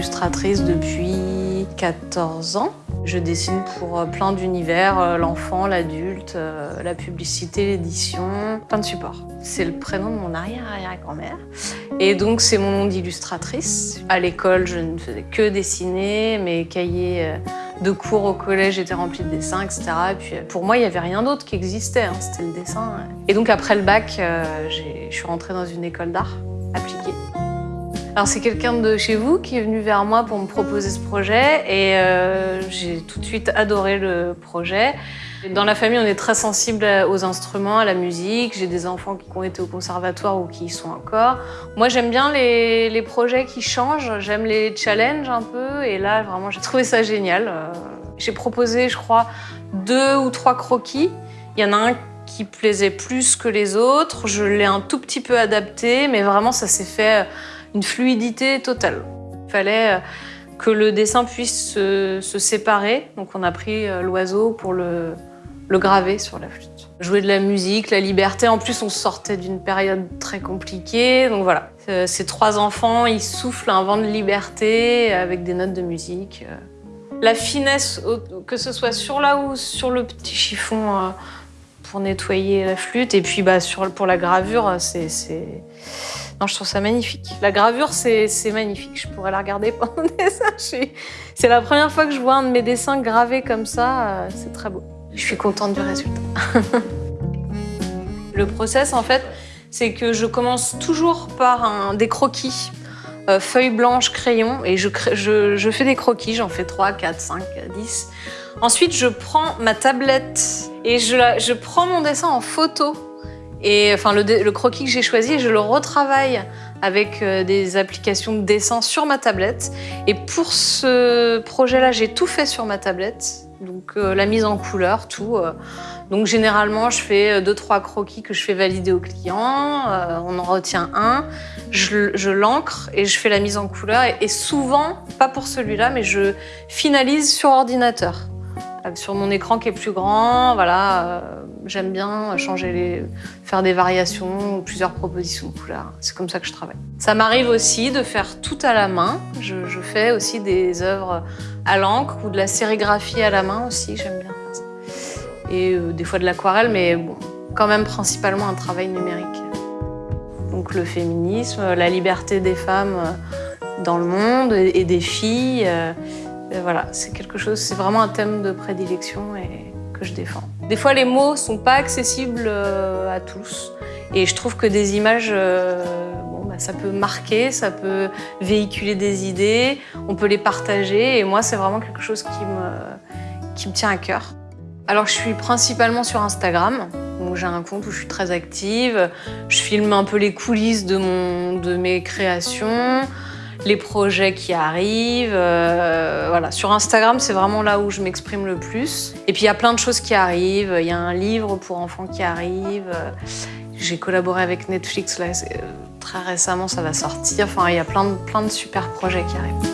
illustratrice depuis 14 ans. Je dessine pour euh, plein d'univers, euh, l'enfant, l'adulte, euh, la publicité, l'édition, plein de supports. C'est le prénom de mon arrière-arrière-grand-mère. Et donc c'est mon nom d'illustratrice. À l'école, je ne faisais que dessiner, mes cahiers de cours au collège étaient remplis de dessins, etc. Et puis pour moi, il n'y avait rien d'autre qui existait, hein, c'était le dessin. Et donc après le bac, je suis rentrée dans une école d'art appliquée. Alors c'est quelqu'un de chez vous qui est venu vers moi pour me proposer ce projet et euh, j'ai tout de suite adoré le projet. Dans la famille, on est très sensible aux instruments, à la musique. J'ai des enfants qui ont été au conservatoire ou qui y sont encore. Moi, j'aime bien les, projets qui changent. J'aime les challenges un peu. Et là, vraiment, j'ai trouvé ça génial. Euh, j'ai proposé, je crois, deux ou trois croquis. Il y en a un qui plaisait plus que les autres. Je l'ai un tout petit peu adapté, mais vraiment, ça s'est fait une fluidité totale. Il fallait euh, que le dessin puisse se, séparer, donc on a pris euh, l'oiseau pour le, graver sur la flûte. Jouer de la musique, la liberté, en plus on sortait d'une période très compliquée, donc voilà. Euh, ces trois enfants, ils soufflent un vent de liberté avec des notes de musique. La finesse, que ce soit sur là ou sur le petit chiffon pour nettoyer la flûte, et puis bah, sur, pour la gravure, c'est non, je trouve ça magnifique. La gravure, c'est magnifique. Je pourrais la regarder pendant des heures. C'est la première fois que je vois un de mes dessins gravés comme ça. Euh, c'est très beau. Je suis contente du résultat. Le process, en fait, c'est que je commence toujours par un, des croquis, euh, feuilles blanches, crayon, et je, je, je fais des croquis, j'en fais 3, 4, 5, 10. Ensuite, je prends ma tablette et je, je prends mon dessin en photo et enfin, le, croquis que j'ai choisi, je le retravaille avec euh, des applications de dessin sur ma tablette. Et pour ce projet-là, j'ai tout fait sur ma tablette. Donc euh, la mise en couleur, tout. Euh. Donc généralement, je fais deux, trois croquis que je fais valider au client. on en retient un. Je, l'encre et je fais la mise en couleur. et souvent, pas pour celui-là, mais je finalise sur ordinateur. Euh, sur mon écran qui est plus grand, voilà, euh, j'aime bien changer les, faire des variations plusieurs propositions de couleurs. C'est comme ça que je travaille. Ça m'arrive aussi de faire tout à la main. Je, fais aussi des œuvres à l'encre ou de la sérigraphie à la main aussi, j'aime bien faire ça. Et euh, des fois de l'aquarelle, mais bon, quand même principalement un travail numérique. Donc le féminisme, la liberté des femmes dans le monde et des filles, voilà, c'est quelque chose, c'est vraiment un thème de prédilection et que je défends. Des fois, les mots sont pas accessibles euh, à tous. Et je trouve que des images, euh, bon, bah, ça peut marquer, ça peut véhiculer des idées, on peut les partager. Et moi, c'est vraiment quelque chose qui me, qui me tient à cœur. Alors, je suis principalement sur Instagram. J'ai un compte où je suis très active. Je filme un peu les coulisses de, mon, de mes créations les projets qui arrivent. Euh, voilà. Sur Instagram, c'est vraiment là où je m'exprime le plus. Et puis il y a plein de choses qui arrivent. Il y a un livre pour enfants qui arrive. J'ai collaboré avec Netflix euh, très récemment, ça va sortir. Enfin, il y a plein plein de super projets qui arrivent.